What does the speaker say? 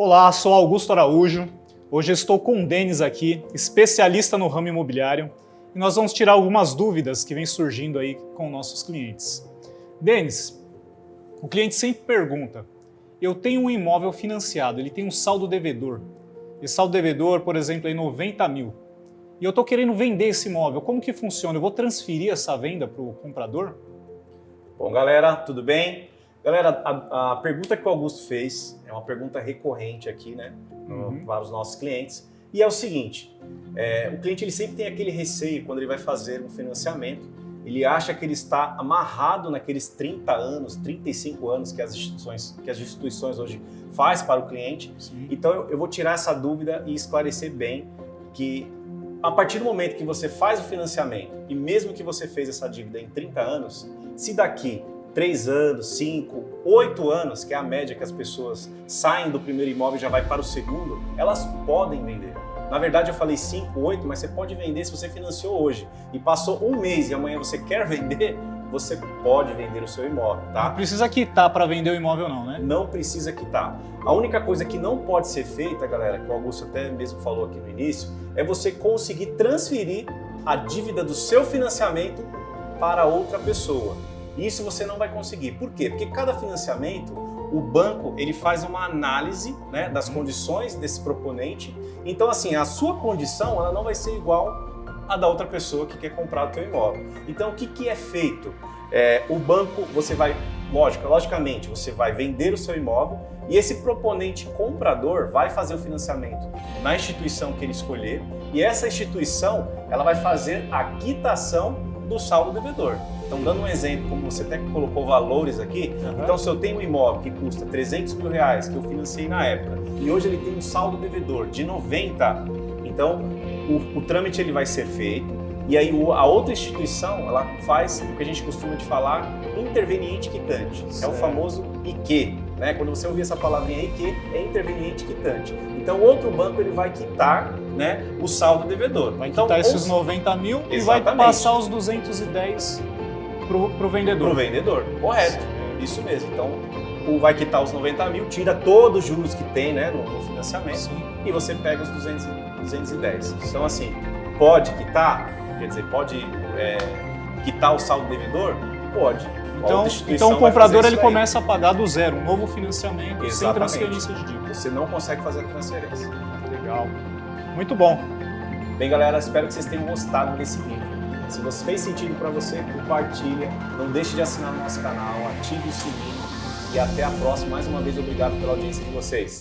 Olá, sou Augusto Araújo. Hoje estou com o Denis aqui, especialista no ramo imobiliário, e nós vamos tirar algumas dúvidas que vêm surgindo aí com nossos clientes. Denis, o cliente sempre pergunta, eu tenho um imóvel financiado, ele tem um saldo devedor. Esse saldo devedor, por exemplo, é 90 mil. E eu estou querendo vender esse imóvel, como que funciona? Eu vou transferir essa venda para o comprador? Bom, galera, tudo bem? Galera, a, a, pergunta que o Augusto fez é uma pergunta recorrente aqui, né, uhum. para os nossos clientes. E é o seguinte, é, o cliente ele sempre tem aquele receio quando ele vai fazer um financiamento, ele acha que ele está amarrado naqueles 30 anos, 35 anos que as instituições, que as instituições hoje faz para o cliente. Sim. Então eu, eu vou tirar essa dúvida e esclarecer bem que a partir do momento que você faz o financiamento e mesmo que você fez essa dívida em 30 anos, se daqui 3 anos, 5, 8 anos, que é a média que as pessoas saem do primeiro imóvel e já vai para o segundo, elas podem vender. Na verdade eu falei 5, 8, mas você pode vender se você financiou hoje e passou um mês e amanhã você quer vender, você pode vender o seu imóvel, tá? Não precisa quitar para vender o imóvel não, né? Não precisa quitar. A única coisa que não pode ser feita, galera, que o Augusto até mesmo falou aqui no início, é você conseguir transferir a dívida do seu financiamento para outra pessoa. Isso você não vai conseguir. Por quê? Porque cada financiamento, o banco ele faz uma análise né, das condições desse proponente. Então, assim, a sua condição ela não vai ser igual à da outra pessoa que quer comprar o seu imóvel. Então, o que, que é feito? É, o banco, você vai, lógico, logicamente, você vai vender o seu imóvel e esse proponente comprador vai fazer o financiamento na instituição que ele escolher e essa instituição ela vai fazer a quitação do saldo devedor. Então, dando um exemplo, como você até colocou valores aqui, uhum. então se eu tenho um imóvel que custa 300 mil reais, que eu financei na época, e hoje ele tem um saldo devedor de 90, então o, o trâmite ele vai ser feito, e aí a outra instituição, ela faz o que a gente costuma de falar, interveniente quitante. Certo. É o famoso IQ. Né? Quando você ouvir essa palavrinha IQ, é interveniente quitante. Então outro banco ele vai quitar né, o saldo devedor. Vai então, quitar esses 90 mil Exatamente. e vai passar os 210 para o vendedor. Para o vendedor, correto. Isso mesmo. Então, o vai quitar os 90 mil, tira todos os juros que tem né, no, no financiamento Sim. e você pega os 200, 210. Então, assim, pode quitar? Quer dizer, pode é, quitar o saldo devedor? Pode. Então, então o comprador ele começa a pagar do zero, um novo financiamento Exatamente. sem transferência de dívida. Você não consegue fazer a transferência. Legal. Muito bom. Bem, galera, espero que vocês tenham gostado desse vídeo. Se você fez sentido para você, compartilha. Não deixe de assinar o nosso canal, ative o sininho. E até a próxima. Mais uma vez, obrigado pela audiência de vocês.